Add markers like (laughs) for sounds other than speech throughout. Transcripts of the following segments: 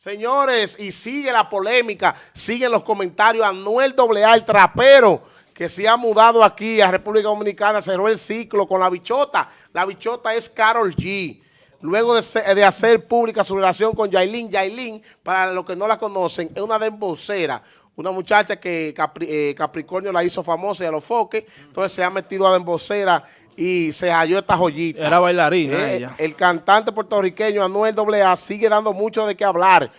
Señores, y sigue la polémica, siguen los comentarios. Anuel AA, el trapero, que se ha mudado aquí a República Dominicana, cerró el ciclo con la bichota. La bichota es Carol G. Luego de, hacer pública su relación con Yailin, Yailin, para los que no la conocen, es una dembocera, una muchacha que eh, Capricornio la hizo famosa y a los foques, entonces se ha metido a dembocera y se halló esta joyita. Era bailarina eh, ella. El cantante puertorriqueño Anuel AA sigue dando mucho de qué hablar.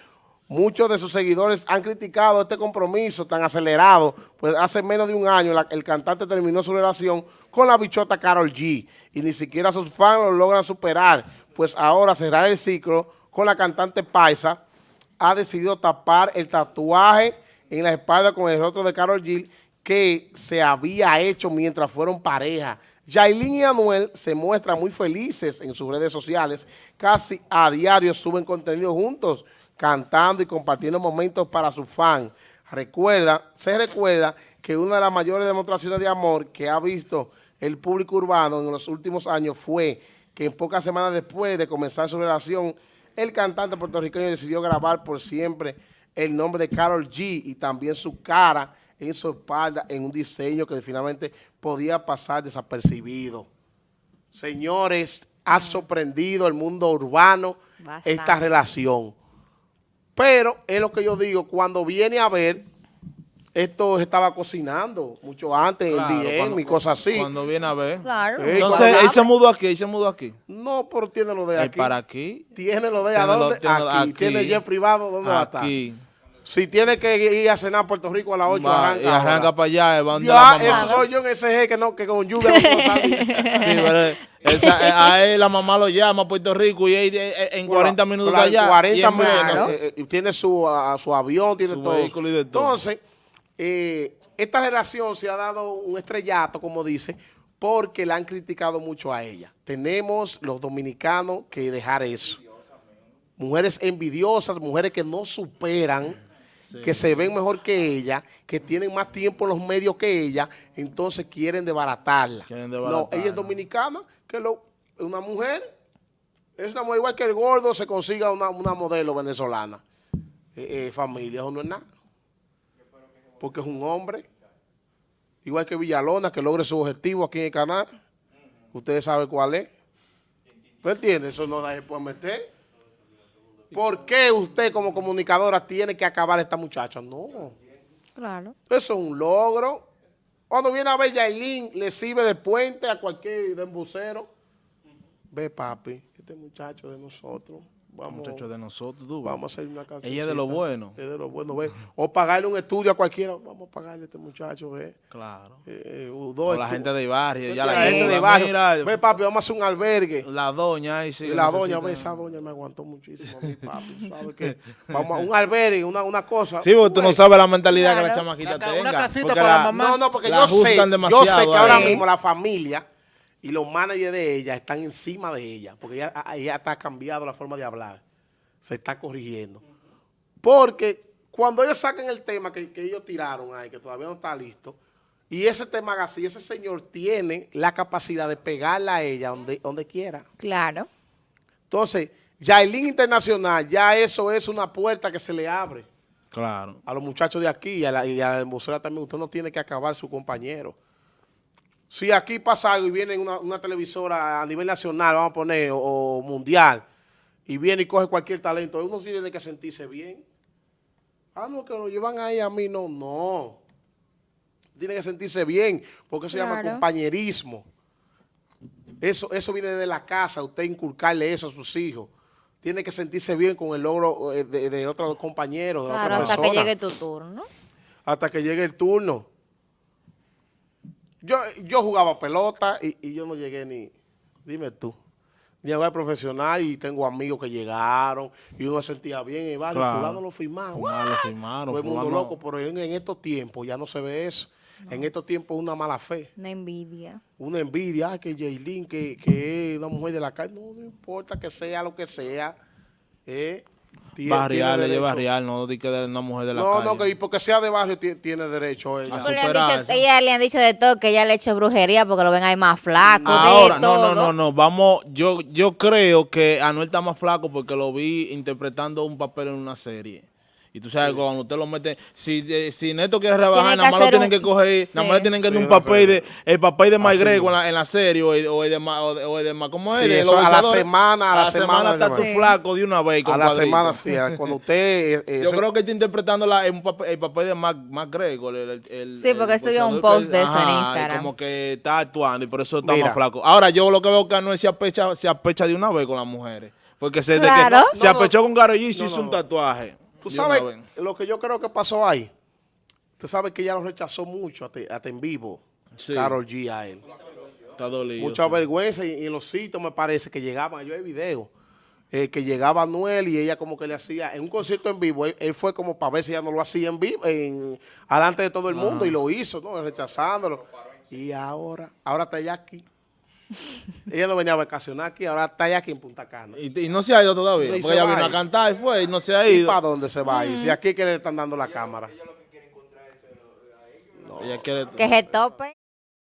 Muchos de sus seguidores han criticado este compromiso tan acelerado, pues hace menos de un año el cantante terminó su relación con la bichota Carol G y ni siquiera sus fans lo logran superar, pues ahora cerrar el ciclo con la cantante Paisa ha decidido tapar el tatuaje en la espalda con el rostro de Carol G que se había hecho mientras fueron pareja. Yailin y Anuel se muestran muy felices en sus redes sociales, casi a diario suben contenido juntos, cantando y compartiendo momentos para sus fans. Recuerda, se recuerda que una de las mayores demostraciones de amor que ha visto el público urbano en los últimos años fue que en pocas semanas después de comenzar su relación, el cantante puertorriqueño decidió grabar por siempre el nombre de Carol G y también su cara en su espalda en un diseño que finalmente podía pasar desapercibido. Señores, ha sorprendido el mundo urbano esta relación. Pero es lo que yo digo, cuando viene a ver, esto estaba cocinando mucho antes, en DM y cosas así. Cuando viene a ver. Claro. Entonces, él se mudó aquí, él se mudó aquí. No, pero tiene lo de aquí. ¿Para aquí? Tiene lo de ¿a dónde? aquí. Tiene jet privado, ¿dónde va a estar? Aquí. Si tiene que ir a cenar a Puerto Rico a las 8, arranca. Y arranca para allá. Va ya, eso soy yo en ese que, no, que con lluvia no puedo salir. (laughs) sí, pero esa, eh, a él la mamá lo llama a Puerto Rico y él, eh, en 40 minutos allá. 40 minutos. Eh, tiene su, su avión, tiene todo. Vehículo y de todo. Entonces, esta relación se ha dado un estrellato, como dice, porque la han criticado mucho a ella. Tenemos los dominicanos que dejar eso. Mujeres envidiosas, mujeres que no superan que se ven mejor que ella, que tienen más tiempo en los medios que ella, entonces quieren desbaratarla. No, ella es dominicana, que lo, una mujer, es una mujer igual que el gordo se consiga una, modelo venezolana. Eh, eh, familia, eso no es nada. Porque es un hombre, igual que Villalona, que logre su objetivo aquí en el canal. Ustedes saben cuál es. ¿Tú entiendes? Eso no se puede meter. ¿Por qué usted como comunicadora tiene que acabar a esta muchacha? No. Claro. Eso es un logro. Cuando viene a ver Yailin, le sirve de puente a cualquier embucero. Ve, papi, este muchacho de nosotros Vamos, muchacho de nosotros, Vamos a hacer una canción. Ella es de lo bueno. Es de lo bueno, ve. O pagarle un estudio a cualquiera. Vamos a pagarle a este muchacho, ve. Claro. Eh, o la gente de barrio. Ya la, gente de barrio. ve, papi, vamos a hacer un albergue. La doña ahí sí. La doña, ve, esa doña me aguantó muchísimo a mi (laughs) papi. ¿Sabes qué? Vamos a un albergue, una, una cosa. Sí, porque tú no sabes la mentalidad que la chamaquita tenga. Una casita para la, mamá. No, no, porque yo sé, yo sé que ahora mismo la familia y los managers de ella están encima de ella, porque ella, ella está cambiado la forma de hablar se está corrigiendo. Porque cuando ellos sacan el tema que, ellos tiraron ahí, que todavía no está listo, y ese tema así, ese señor tiene la capacidad de pegarla a ella donde, donde quiera. Claro. Entonces, ya el link internacional, ya eso es una puerta que se le abre. Claro. A los muchachos de aquí y a la, y también, usted no tiene que acabar su compañero. Si aquí pasa algo y viene una, televisora a nivel nacional, vamos a poner, o mundial, y viene y coge cualquier talento, uno sí tiene que sentirse bien. Ah, no, que lo llevan ahí a mí, no, no. Tiene que sentirse bien, porque se llama compañerismo. Eso, eso viene de la casa, usted inculcarle eso a sus hijos. Tiene que sentirse bien con el logro eh, de, otros compañeros, de claro, hasta que llegue tu turno. Hasta que llegue el turno. Yo, yo jugaba pelota y, y yo no llegué ni... Dime tú nivel profesional y tengo amigos que llegaron y uno se sentía bien y vale, fulano lo firmaron. lo firmaron. Todo el mundo loco, pero en, estos tiempos ya no se ve eso. En estos tiempos una mala fe. Una envidia. Una envidia, que Jaylin, que, que es una mujer de la calle. No, no importa que sea lo que sea. Eh, Barrial, ella es barrial, no di que de una mujer de la No, calle. no, que y porque sea de barrio ti- tiene derecho ella. Le han superar dicho- ella le han dicho de todo, que ella le ha hecho brujería porque lo ven ahí más flaco, Ahora, de no, todo. no, no, no, vamos, yo, yo creo que Anuel está más flaco porque lo vi interpretando un papel en una serie. Y tú sabes, cuando usted lo mete, si, eh, si Neto quiere rebajar, nada más lo tienen un- que coger, Sí. nada más le tienen que Sí, dar un papel de, el papel de en la, en la serie, o, el- o el de, Ma- o de, o el de Ma- ¿cómo es? Sí, eso a la semana, a la semana está nuevo. flaco de una vez. A la semana, sí. Cuando usted... eh, Yo eso- creo que está interpretando la, el papel de Mac, el- el- Sí, porque vio un post que- de eso en Ajá, Instagram. como que está actuando y por eso está Mira. más flaco. Ahora, yo lo que veo que Anuel se apecha, se apecha de una vez con las mujeres. Porque se, de Claro. que se no. apechó con Karol G y se No, hizo no, un no. tatuaje. Tú sabes lo que yo creo que pasó ahí. Usted sabe que ella lo rechazó mucho, hasta, hasta en vivo, Sí. Carol G a él. Está dolido. Mucha sí. vergüenza y, y en los sitios me parece que llegaban, yo hay video, eh, que llegaba Anuel y ella como que le hacía, en un concierto en vivo, él, él fue como para ver si ella no lo hacía en vivo, en, alante de todo el mundo y lo hizo, ¿no? Rechazándolo. Y ahora, ahora está ella aquí. (laughs) ella no venía a vacacionar aquí, ahora está ella aquí en Punta Cana. Y, y no se ha ido todavía. Y Porque ella vino a a cantar, fue, y no se ha ¿Y ido. para dónde se va a ir? Si aquí que le están dando la cámara. Ella quiere... Que se tope.